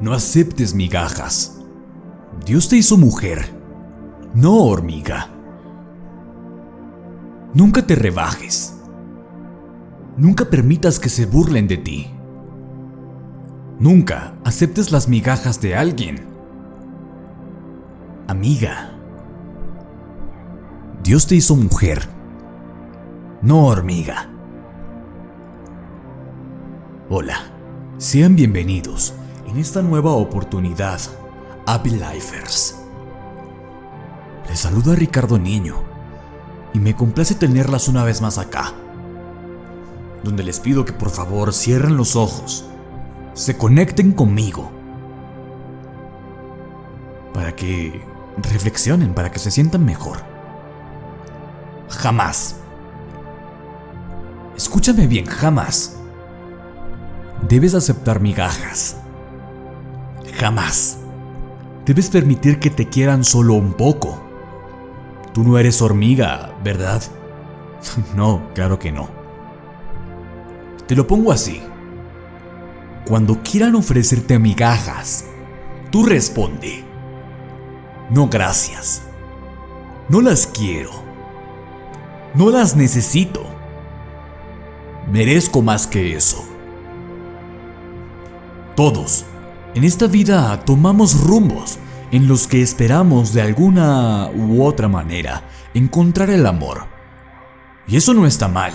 No aceptes migajas. Dios te hizo mujer, no hormiga. Nunca te rebajes. Nunca permitas que se burlen de ti. Nunca aceptes las migajas de alguien. Amiga, Dios te hizo mujer, no hormiga. Hola, sean bienvenidos en esta nueva oportunidad a Lifers. Les saluda Ricardo Niño y me complace tenerlas una vez más acá, donde les pido que por favor cierren los ojos, se conecten conmigo, para que reflexionen, para que se sientan mejor. Jamás. Escúchame bien, jamás debes aceptar migajas. Jamás. Debes permitir que te quieran solo un poco. Tú no eres hormiga, ¿verdad? no, claro que no. Te lo pongo así. Cuando quieran ofrecerte migajas, tú responde. No gracias. No las quiero. No las necesito. Merezco más que eso. Todos, en esta vida tomamos rumbos en los que esperamos de alguna u otra manera encontrar el amor. Y eso no está mal.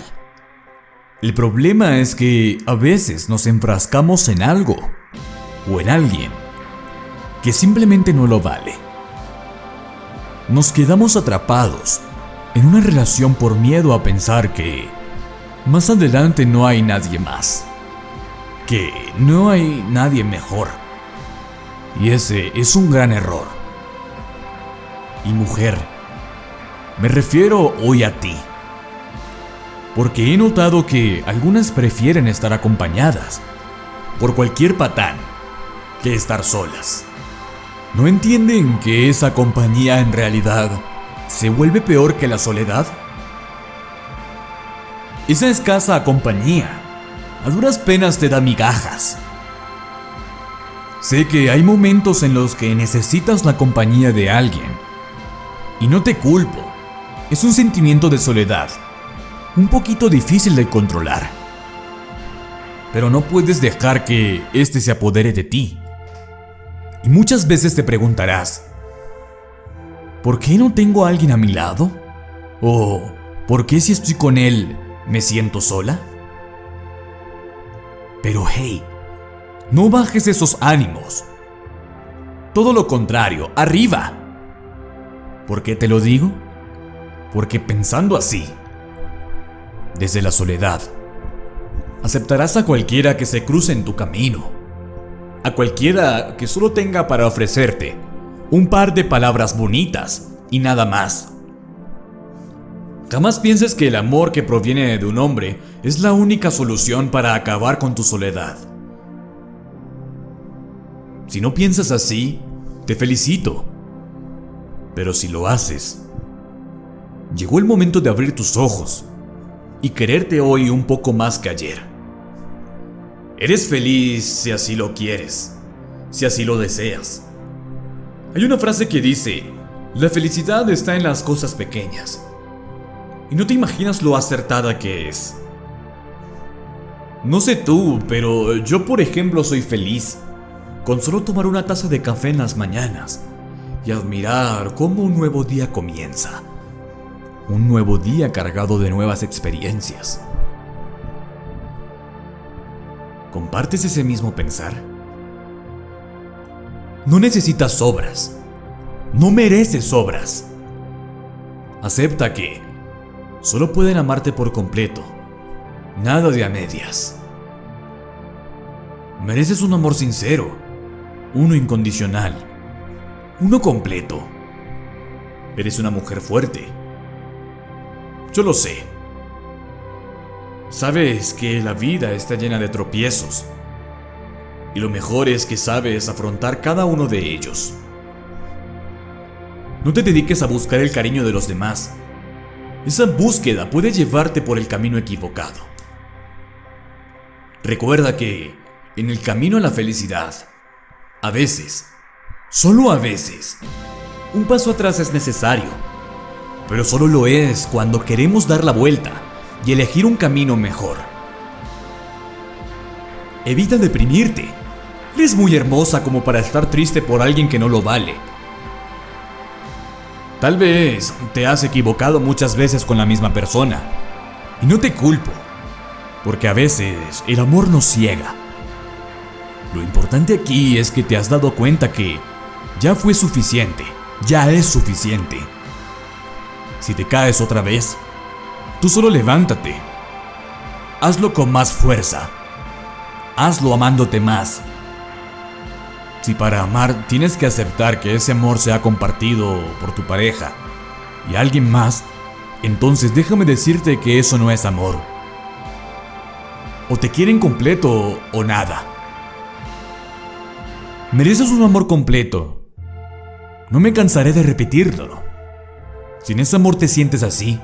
El problema es que a veces nos enfrascamos en algo o en alguien que simplemente no lo vale. Nos quedamos atrapados en una relación por miedo a pensar que más adelante no hay nadie más que no hay nadie mejor. Y ese es un gran error. Y mujer, me refiero hoy a ti. Porque he notado que algunas prefieren estar acompañadas por cualquier patán que estar solas. ¿No entienden que esa compañía en realidad se vuelve peor que la soledad? Esa escasa compañía a duras penas te da migajas. Sé que hay momentos en los que necesitas la compañía de alguien. Y no te culpo. Es un sentimiento de soledad. Un poquito difícil de controlar. Pero no puedes dejar que este se apodere de ti. Y muchas veces te preguntarás, ¿por qué no tengo a alguien a mi lado? ¿O por qué si estoy con él me siento sola? Pero hey, no bajes esos ánimos. Todo lo contrario, arriba. ¿Por qué te lo digo? Porque pensando así, desde la soledad, aceptarás a cualquiera que se cruce en tu camino. A cualquiera que solo tenga para ofrecerte un par de palabras bonitas y nada más. Jamás pienses que el amor que proviene de un hombre es la única solución para acabar con tu soledad. Si no piensas así, te felicito. Pero si lo haces, llegó el momento de abrir tus ojos y quererte hoy un poco más que ayer. Eres feliz si así lo quieres, si así lo deseas. Hay una frase que dice, la felicidad está en las cosas pequeñas. Y no te imaginas lo acertada que es. No sé tú, pero yo por ejemplo soy feliz con solo tomar una taza de café en las mañanas y admirar cómo un nuevo día comienza. Un nuevo día cargado de nuevas experiencias. ¿Compartes ese mismo pensar? No necesitas obras. No mereces obras. Acepta que solo pueden amarte por completo. Nada de a medias. Mereces un amor sincero, uno incondicional, uno completo. Eres una mujer fuerte. Yo lo sé. Sabes que la vida está llena de tropiezos. Y lo mejor es que sabes afrontar cada uno de ellos. No te dediques a buscar el cariño de los demás esa búsqueda puede llevarte por el camino equivocado. Recuerda que, en el camino a la felicidad, A veces, solo a veces, un paso atrás es necesario. Pero solo lo es cuando queremos dar la vuelta y elegir un camino mejor. Evita deprimirte. Eres muy hermosa como para estar triste por alguien que no lo vale. Tal vez te has equivocado muchas veces con la misma persona. Y no te culpo, porque a veces el amor nos ciega. Lo importante aquí es que te has dado cuenta que ya fue suficiente, ya es suficiente. Si te caes otra vez, tú solo levántate. Hazlo con más fuerza. Hazlo amándote más. Si para amar tienes que aceptar que ese amor sea compartido por tu pareja y alguien más, entonces déjame decirte que eso no es amor. O te quieren completo o nada. Mereces un amor completo. No me cansaré de repetirlo. Si en ese amor te sientes así,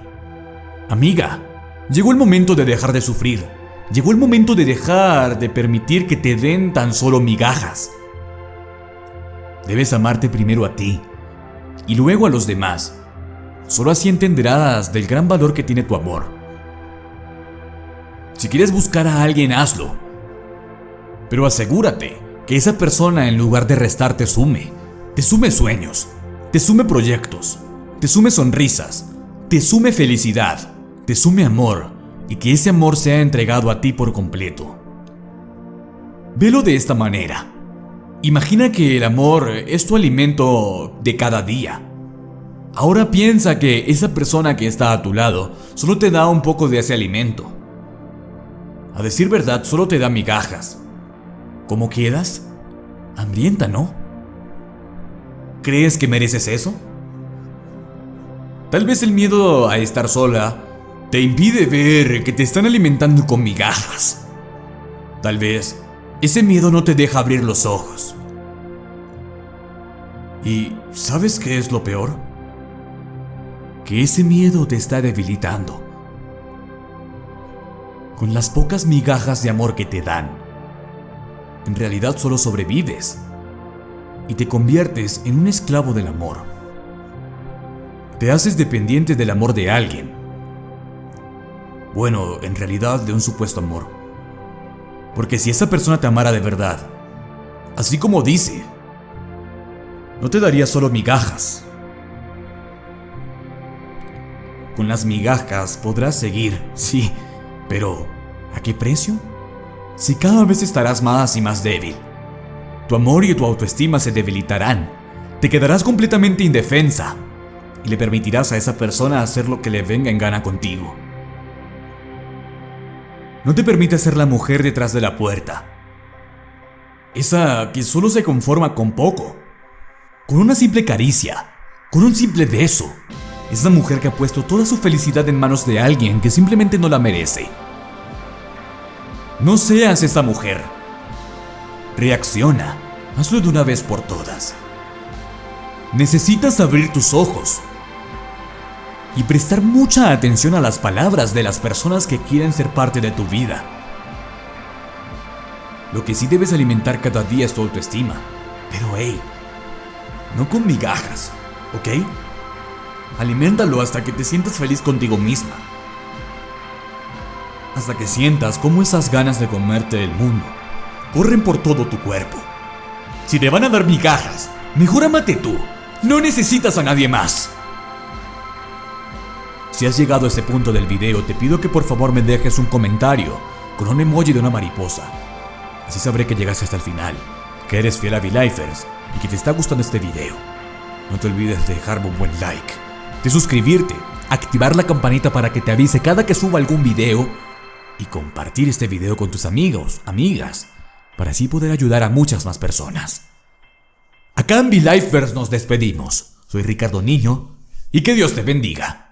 amiga, llegó el momento de dejar de sufrir. Llegó el momento de dejar de permitir que te den tan solo migajas. Debes amarte primero a ti y luego a los demás. Solo así entenderás del gran valor que tiene tu amor. Si quieres buscar a alguien, hazlo. Pero asegúrate esa persona en lugar de restar te sume. Te sume sueños, te sume proyectos, te sume sonrisas, te sume felicidad, te sume amor y que ese amor sea entregado a ti por completo. Velo de esta manera. Imagina que el amor es tu alimento de cada día. Ahora piensa que esa persona que está a tu lado solo te da un poco de ese alimento. A decir verdad, solo te da migajas. ¿Cómo quedas? Hambrienta, ¿no? ¿Crees que mereces eso? Tal vez el miedo a estar sola te impide ver que te están alimentando con migajas. Tal vez ese miedo no te deja abrir los ojos. ¿Y sabes qué es lo peor? Que ese miedo te está debilitando. Con las pocas migajas de amor que te dan, en realidad solo sobrevives y te conviertes en un esclavo del amor. Te haces dependiente del amor de alguien. Bueno, en realidad de un supuesto amor. Porque si esa persona te amara de verdad, así como dice, no te daría solo migajas. Con las migajas podrás seguir, sí, pero ¿a qué precio? Si cada vez estarás más y más débil, tu amor y tu autoestima se debilitarán, te quedarás completamente indefensa y le permitirás a esa persona hacer lo que le venga en gana contigo. No te permite ser la mujer detrás de la puerta. Esa que solo se conforma con poco. Con una simple caricia. Con un simple beso. Esa mujer que ha puesto toda su felicidad en manos de alguien que simplemente no la merece. No seas esa mujer. Reacciona. Hazlo de una vez por todas. Necesitas abrir tus ojos y prestar mucha atención a las palabras de las personas que quieren ser parte de tu vida. Lo que sí debes alimentar cada día es tu autoestima. Pero hey, no con migajas, ¿ok? Aliméntalo hasta que te sientas feliz contigo misma. Hasta que sientas cómo esas ganas de comerte el mundo corren por todo tu cuerpo. Si te van a dar migajas, mejor amate tú. No necesitas a nadie más. Si has llegado a este punto del video, te pido que por favor me dejes un comentario con un emoji de una mariposa. Así sabré que llegaste hasta el final, que eres fiel a V-Lifers y que te está gustando este video. No te olvides de dejarme un buen like, de suscribirte, activar la campanita para que te avise cada que suba algún video y compartir este video con tus amigos, amigas, para así poder ayudar a muchas más personas. Acá en V-Lifers nos despedimos. Soy Ricardo Niño y que Dios te bendiga.